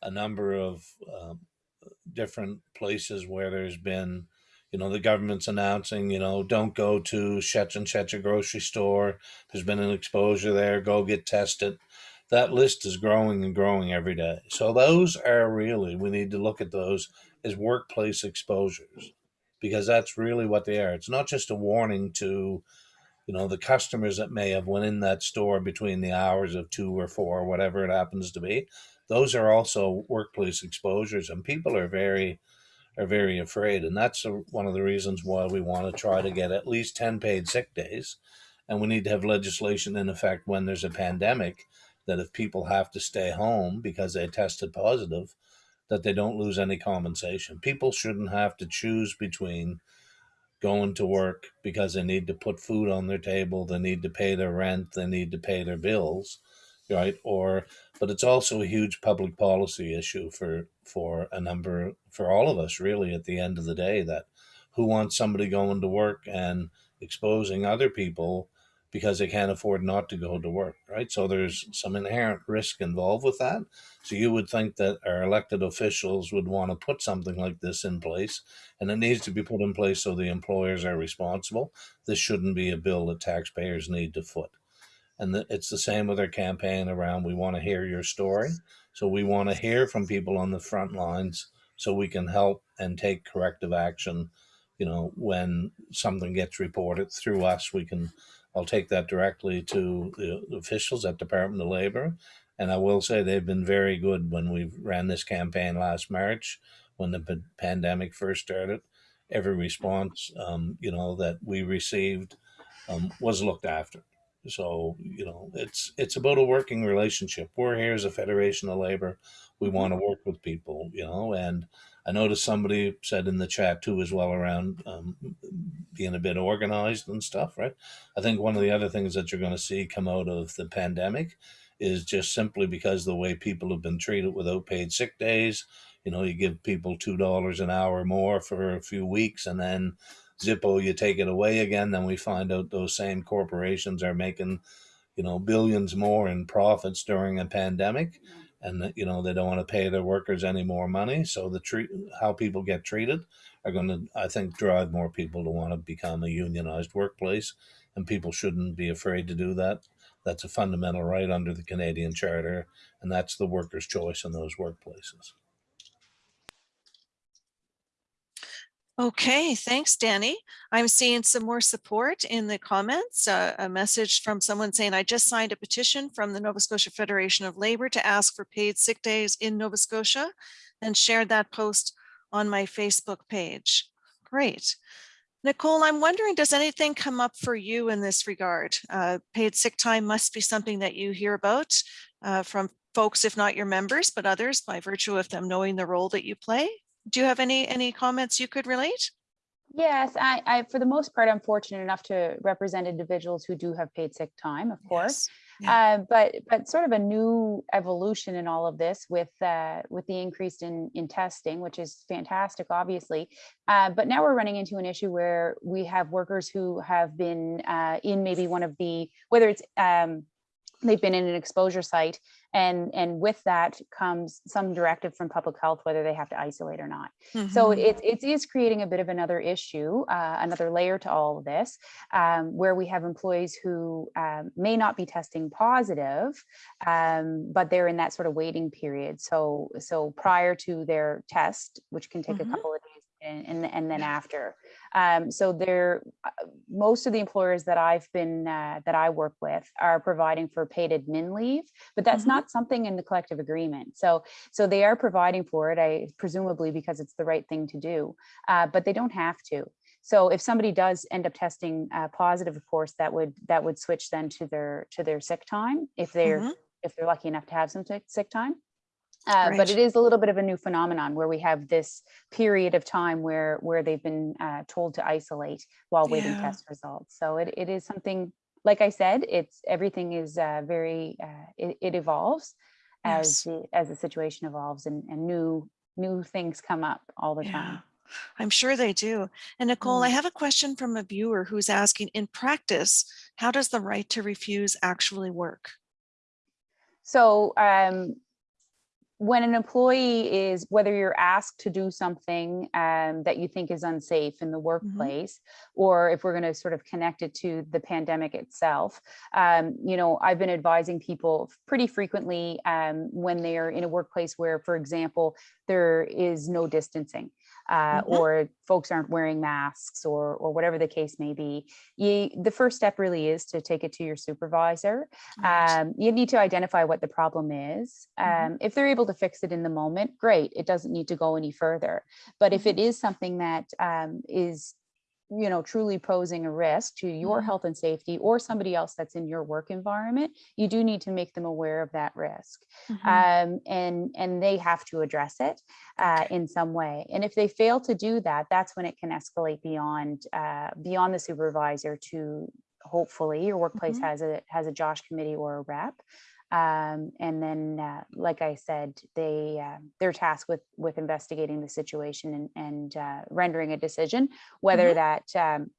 [SPEAKER 2] a number of um, different places where there's been, you know, the government's announcing, you know, don't go to such and such a grocery store. There's been an exposure there. Go get tested. That list is growing and growing every day. So those are really we need to look at those as workplace exposures because that's really what they are. It's not just a warning to you know the customers that may have went in that store between the hours of two or four whatever it happens to be those are also workplace exposures and people are very are very afraid and that's a, one of the reasons why we want to try to get at least 10 paid sick days and we need to have legislation in effect when there's a pandemic that if people have to stay home because they tested positive that they don't lose any compensation people shouldn't have to choose between going to work because they need to put food on their table, they need to pay their rent, they need to pay their bills, right? Or, but it's also a huge public policy issue for for a number for all of us, really. At the end of the day, that who wants somebody going to work and exposing other people because they can't afford not to go to work, right? So there's some inherent risk involved with that. So you would think that our elected officials would want to put something like this in place, and it needs to be put in place so the employers are responsible. This shouldn't be a bill that taxpayers need to foot. And it's the same with our campaign around we want to hear your story. So we want to hear from people on the front lines so we can help and take corrective action. You know, when something gets reported through us, we can I'll take that directly to the officials at Department of Labor. And I will say they've been very good when we ran this campaign last March, when the pandemic first started. Every response, um, you know, that we received um, was looked after. So you know, it's it's about a working relationship. We're here as a Federation of Labor. We want to work with people, you know, and I noticed somebody said in the chat too as well around um, being a bit organized and stuff, right? I think one of the other things that you're going to see come out of the pandemic is just simply because the way people have been treated without paid sick days. You know, you give people two dollars an hour more for a few weeks, and then Zippo, you take it away again. Then we find out those same corporations are making, you know, billions more in profits during a pandemic and you know they don't want to pay their workers any more money so the treat how people get treated are going to i think drive more people to want to become a unionized workplace and people shouldn't be afraid to do that. That's a fundamental right under the canadian charter and that's the workers choice in those workplaces
[SPEAKER 1] Okay, thanks, Danny. I'm seeing some more support in the comments. Uh, a message from someone saying, I just signed a petition from the Nova Scotia Federation of Labor to ask for paid sick days in Nova Scotia and shared that post on my Facebook page. Great. Nicole, I'm wondering, does anything come up for you in this regard? Uh, paid sick time must be something that you hear about uh, from folks, if not your members, but others by virtue of them knowing the role that you play. Do you have any any comments you could relate?
[SPEAKER 4] Yes, I, I, for the most part, I'm fortunate enough to represent individuals who do have paid sick time, of course.
[SPEAKER 1] Yes.
[SPEAKER 4] Uh, but but sort of a new evolution in all of this with uh, with the increase in in testing, which is fantastic, obviously. Uh, but now we're running into an issue where we have workers who have been uh, in maybe one of the whether it's um, they've been in an exposure site and and with that comes some directive from public health whether they have to isolate or not so
[SPEAKER 1] Mhm.
[SPEAKER 4] it, it is creating a bit of another issue uh, another layer to all of this um, where we have employees who um, may not be testing positive um, but they're in that sort of waiting period so so prior to their test which can take
[SPEAKER 1] Mhm.
[SPEAKER 4] a couple of days and, and, and then after um, so there, uh, most of the employers that I've been, uh, that I work with are providing for paid admin leave, but that's
[SPEAKER 1] Mhm.
[SPEAKER 4] not something in the collective agreement. So, so they are providing for it, I presumably because it's the right thing to do, uh, but they don't have to. So if somebody does end up testing uh, positive, of course, that would, that would switch then to their, to their sick time if they're,
[SPEAKER 1] Mhm.
[SPEAKER 4] if they're lucky enough to have some sick, sick time. Uh,
[SPEAKER 1] Right.
[SPEAKER 4] but it is a little bit of a new phenomenon where we have this period of time where where they've been uh, told to isolate while waiting
[SPEAKER 1] Yeah.
[SPEAKER 4] test results. So it, it is something, like I said, it's everything is uh, very uh, it, it evolves as the as the situation evolves and, and new new things come up all the
[SPEAKER 1] Yeah,
[SPEAKER 4] time.
[SPEAKER 1] I'm sure they do. And Nicole, I
[SPEAKER 4] Mm.
[SPEAKER 1] have a question from a viewer who's asking, in practice, how does the right to refuse actually work?
[SPEAKER 4] So um, when an employee is, whether you're asked to do something um, that you think is unsafe in the workplace, or if we're going to sort of connect it to the pandemic itself, um, you know, I've been advising people pretty frequently um, when they are in a workplace where, for example, there is no distancing. Uh,
[SPEAKER 1] Mhm.
[SPEAKER 4] or folks aren't wearing masks or or whatever the case may be you, the first step really is to take it to your supervisor um, you need to identify what the problem is.
[SPEAKER 1] Mhm.
[SPEAKER 4] Um, if they're able to fix it in the moment, great. It doesn't need to go any further. But if it is something that um, is, you know, truly posing a risk to your
[SPEAKER 1] Mhm.
[SPEAKER 4] health and safety or somebody else that's in your work environment, you do need to make them aware of that risk.
[SPEAKER 1] Mhm.
[SPEAKER 4] Um, and and they have to address it uh, in some way. And if they fail to do that, that's when it can escalate beyond uh, beyond the supervisor to hopefully your workplace
[SPEAKER 1] Mhm.
[SPEAKER 4] has a has a Josh committee or a rep. Um, and then, uh, like I said, they uh, they're tasked with with investigating the situation and and uh, rendering a decision whether
[SPEAKER 1] Mhm.
[SPEAKER 4] that um,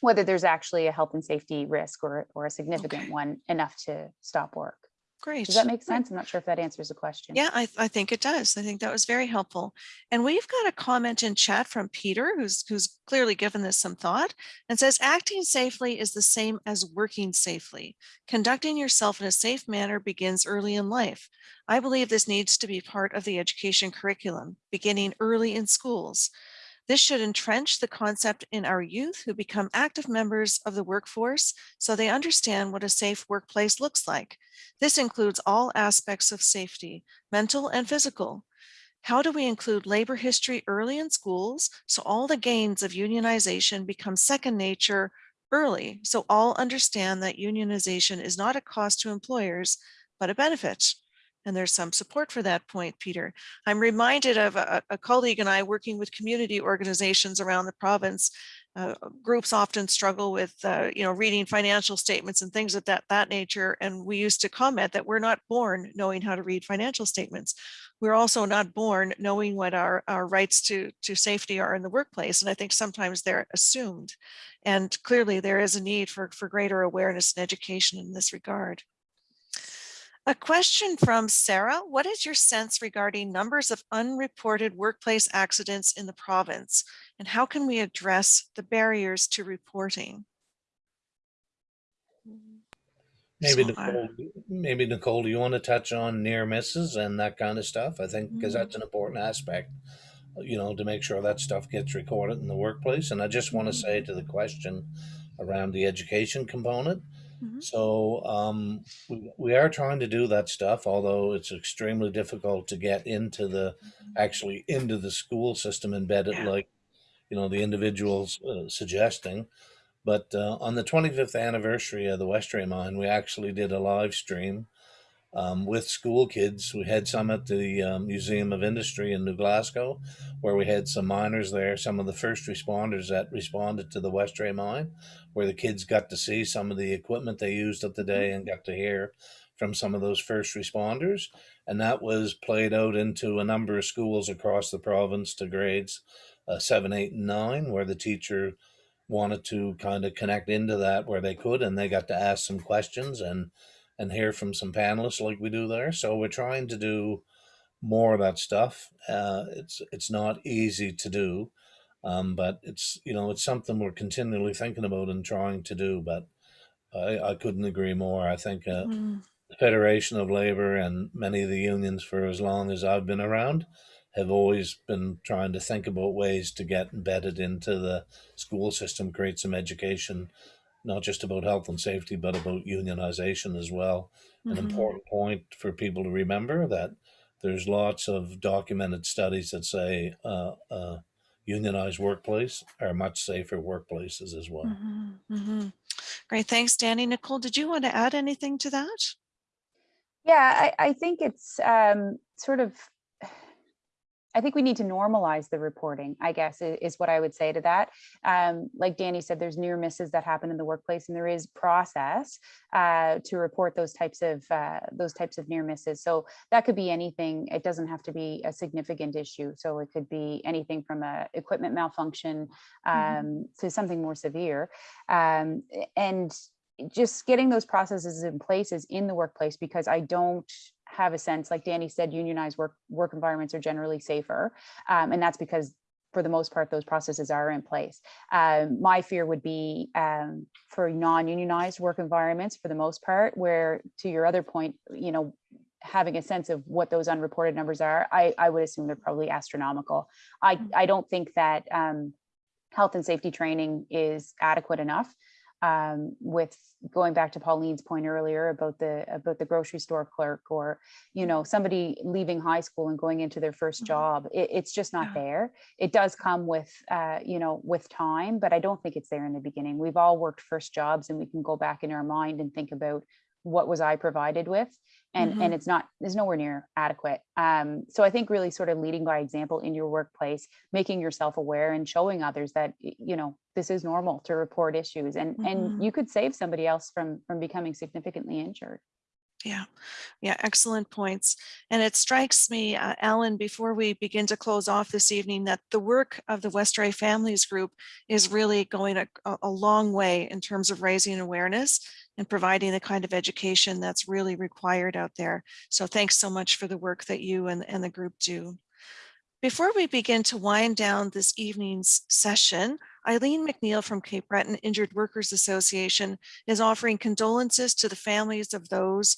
[SPEAKER 4] whether there's actually a health and safety risk or or a significant
[SPEAKER 1] Okay.
[SPEAKER 4] one enough to stop work.
[SPEAKER 1] Great.
[SPEAKER 4] Does that make sense? I'm not sure if that answers the question.
[SPEAKER 1] Yeah, I, I think it does. I think that was very helpful. And we've got a comment in chat from Peter, who's who's clearly given this some thought and says acting safely is the same as working safely. Conducting yourself in a safe manner begins early in life. I believe this needs to be part of the education curriculum, beginning early in schools. This should entrench the concept in our youth who become active members of the workforce so they understand what a safe workplace looks like. This includes all aspects of safety, mental and physical. How do we include labor history early in schools so all the gains of unionization become second nature early so all understand that unionization is not a cost to employers, but a benefit? And there's some support for that point, Peter. I'm reminded of a, a colleague and I working with community organizations around the province. Uh, groups often struggle with, uh, you know, reading financial statements and things of that, that nature. And we used to comment that we're not born knowing how to read financial statements. We're also not born knowing what our, our rights to, to safety are in the workplace. And I think sometimes they're assumed. And clearly there is a need for, for greater awareness and education in this regard. A question from Sarah. What is your sense regarding numbers of unreported workplace accidents in the province? And how can we address the barriers to reporting?
[SPEAKER 2] Maybe
[SPEAKER 1] So,
[SPEAKER 2] Nicole, maybe Nicole, do you want to touch on near misses and that kind of stuff? I think because
[SPEAKER 1] Mm.
[SPEAKER 2] that's an important aspect, you know, to make sure that stuff gets recorded in the workplace. And I just want to say to the question around the education component.
[SPEAKER 1] Mhm.
[SPEAKER 2] So um, we, we are trying to do that stuff, although it's extremely difficult to get into the actually into the school system embedded like you know, the individuals uh, suggesting. But uh, on the 25th anniversary of the Westray mine, we actually did a live stream um, with school kids. We had some at the um, Museum of Industry in New Glasgow, where we had some miners there, some of the first responders that responded to the Westray mine, where the kids got to see some of the equipment they used at the day and got to hear from some of those first responders. And that was played out into a number of schools across the province to grades uh, seven, eight, and nine, where the teacher wanted to kind of connect into that where they could, and they got to ask some questions and and hear from some panelists like we do there. So we're trying to do more of that stuff. Uh, it's it's not easy to do, um, but it's you know it's something we're continually thinking about and trying to do. But I, I couldn't agree more. I think uh,
[SPEAKER 1] Mm,
[SPEAKER 2] the Federation of Labor and many of the unions for as long as I've been around have always been trying to think about ways to get embedded into the school system, create some education, not just about health and safety, but about unionization as well. An
[SPEAKER 1] mhm.
[SPEAKER 2] important point for people to remember that there's lots of documented studies that say uh, uh, unionized workplace are much safer workplaces as well.
[SPEAKER 1] Mhm, mhm. Great, thanks, Danny. Nicole, did you want to add anything to that?
[SPEAKER 4] Yeah, I, I think it's um, sort of, I think we need to normalize the reporting, I guess, is what I would say to that. Um, like Danny said, there's near misses that happen in the workplace and there is process uh, to report those types of uh, those types of near misses. So that could be anything. It doesn't have to be a significant issue. So it could be anything from a equipment malfunction
[SPEAKER 1] Mhm.
[SPEAKER 4] um, to something more severe. Um, and just getting those processes in place is in the workplace because I don't have a sense, like Danny said, unionized work work environments are generally safer, um, and that's because for the most part those processes are in place. Um, my fear would be um, for non-unionized work environments for the most part, where to your other point, you know, having a sense of what those unreported numbers are, I, I would assume they're probably astronomical. I,
[SPEAKER 1] Mhm.
[SPEAKER 4] I don't think that um, health and safety training is adequate enough um, with going back to Pauline's point earlier about the about the grocery store clerk or you know somebody leaving high school and going into their 1st
[SPEAKER 1] Mhm.
[SPEAKER 4] job it, it's just not there. It does come with uh, you know with time but I don't think it's there in the beginning. We've all worked first jobs and we can go back in our mind and think about what was I provided with and and it's not is nowhere near adequate um, so I think really sort of leading by example in your workplace making yourself aware and showing others that you know this is normal to report issues and
[SPEAKER 1] Mhm.
[SPEAKER 4] and you could save somebody else from from becoming significantly injured
[SPEAKER 1] Yeah, yeah, excellent points. And it strikes me, uh, Alan, before we begin to close off this evening, that the work of the Westray Families Group is really going a- a long way in terms of raising awareness and providing the kind of education that's really required out there. So thanks so much for the work that you and, and the group do. Before we begin to wind down this evening's session, Eileen McNeil from Cape Breton Injured Workers Association is offering condolences to the families of those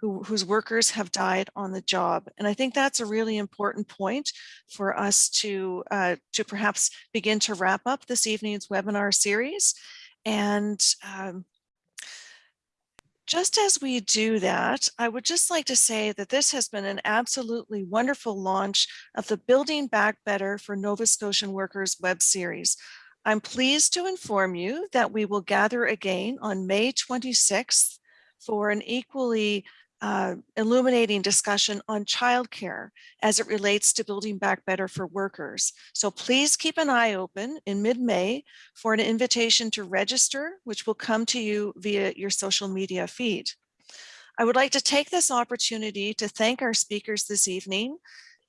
[SPEAKER 1] who, whose workers have died on the job. And I think that's a really important point for us to, uh, to perhaps begin to wrap up this evening's webinar series. And um, just as we do that, I would just like to say that this has been an absolutely wonderful launch of the Building Back Better for Nova Scotian Workers web series. I'm pleased to inform you that we will gather again on May 26th for an equally uh, illuminating discussion on childcare as it relates to building back better for workers. So please keep an eye open in mid-May for an invitation to register, which will come to you via your social media feed. I would like to take this opportunity to thank our speakers this evening,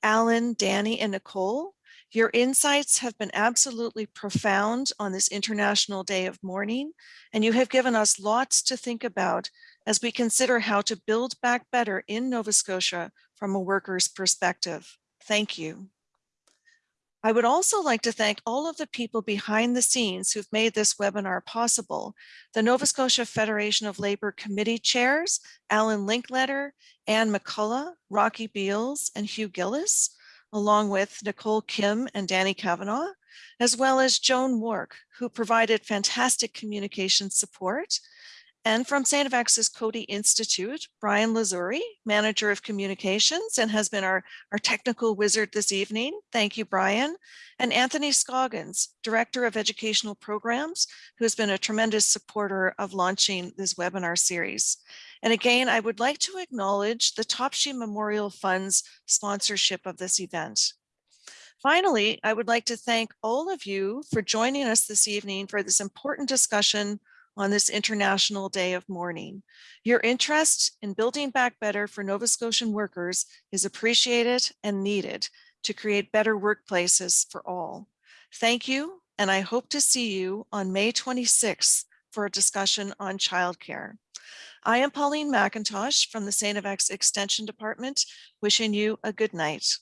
[SPEAKER 1] Alan, Danny, and Nicole. Your insights have been absolutely profound on this International Day of Mourning, and you have given us lots to think about as we consider how to build back better in Nova Scotia from a worker's perspective. Thank you. I would also like to thank all of the people behind the scenes who've made this webinar possible. The Nova Scotia Federation of Labor Committee Chairs, Alan Linkletter, Anne McCullough, Rocky Beals, and Hugh Gillis, along with Nicole Kim and Danny Cavanagh, as well as Joan Wark, who provided fantastic communication support, And from. FX's Coady Institute, Brian Lazuri, Manager of Communications, and has been our, our technical wizard this evening. Thank you, Brian. And Anthony Scoggins, Director of Educational Programs, who has been a tremendous supporter of launching this webinar series. And again, I would like to acknowledge the Topshee Memorial Fund's sponsorship of this event. Finally, I would like to thank all of you for joining us this evening for this important discussion on this International Day of Mourning. Your interest in building back better for Nova Scotian workers is appreciated and needed to create better workplaces for all. Thank you, and I hope to see you on May 26th for a discussion on childcare. I am Pauline McIntosh from the St. FX Extension Department, wishing you a good night.